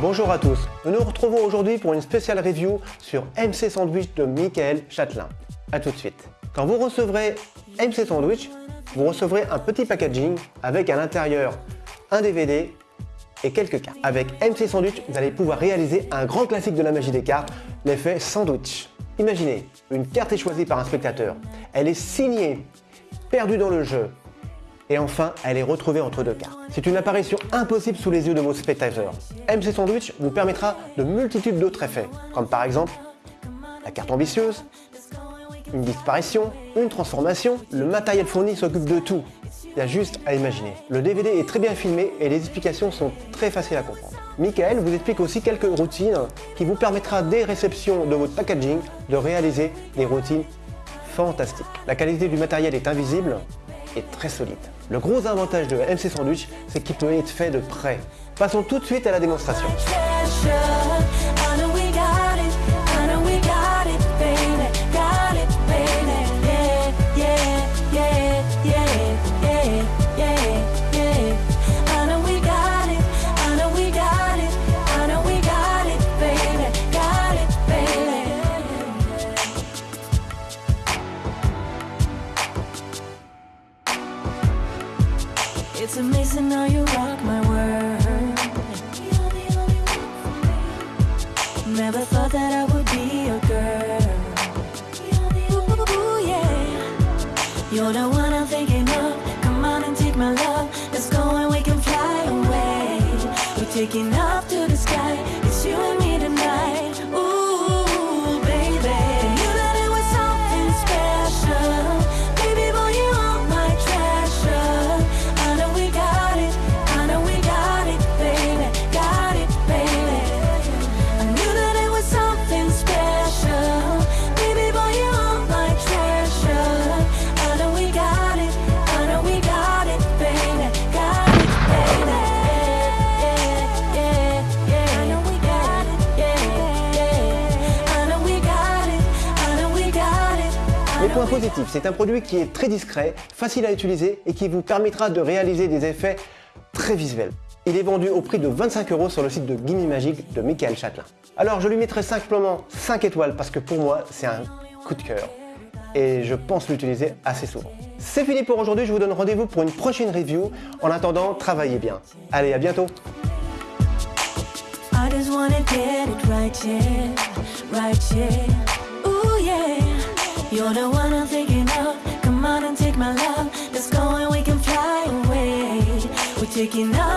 Bonjour à tous, nous nous retrouvons aujourd'hui pour une spéciale review sur MC Sandwich de Michael Châtelain. A tout de suite. Quand vous recevrez MC Sandwich, vous recevrez un petit packaging avec à l'intérieur un DVD et quelques cartes. Avec MC Sandwich, vous allez pouvoir réaliser un grand classique de la magie des cartes, l'effet sandwich. Imaginez, une carte est choisie par un spectateur, elle est signée, perdue dans le jeu, et enfin, elle est retrouvée entre deux cartes. C'est une apparition impossible sous les yeux de vos spectateurs. MC Sandwich vous permettra de multitudes d'autres effets, comme par exemple la carte ambitieuse, une disparition, une transformation. Le matériel fourni s'occupe de tout. Il y a juste à imaginer. Le DVD est très bien filmé et les explications sont très faciles à comprendre. Michael vous explique aussi quelques routines qui vous permettra dès réception de votre packaging de réaliser des routines fantastiques. La qualité du matériel est invisible très solide. Le gros avantage de MC Sandwich, c'est qu'il peut être fait de près. Passons tout de suite à la démonstration. It's amazing how you rock my world. Never thought that I would be your girl. Ooh, yeah. You're the one I'm thinking We positifs, c'est un produit qui est très discret, facile à utiliser et qui vous permettra de réaliser des effets très visuels. Il est vendu au prix de 25 euros sur le site de Gimme Magic de Michael Châtelain. Alors je lui mettrai simplement 5 étoiles parce que pour moi c'est un coup de cœur et je pense l'utiliser assez souvent. C'est fini pour aujourd'hui, je vous donne rendez-vous pour une prochaine review. En attendant, travaillez bien. Allez, à bientôt. You're the one I'm thinking of. Come on and take my love. Let's go and we can fly away. We're taking off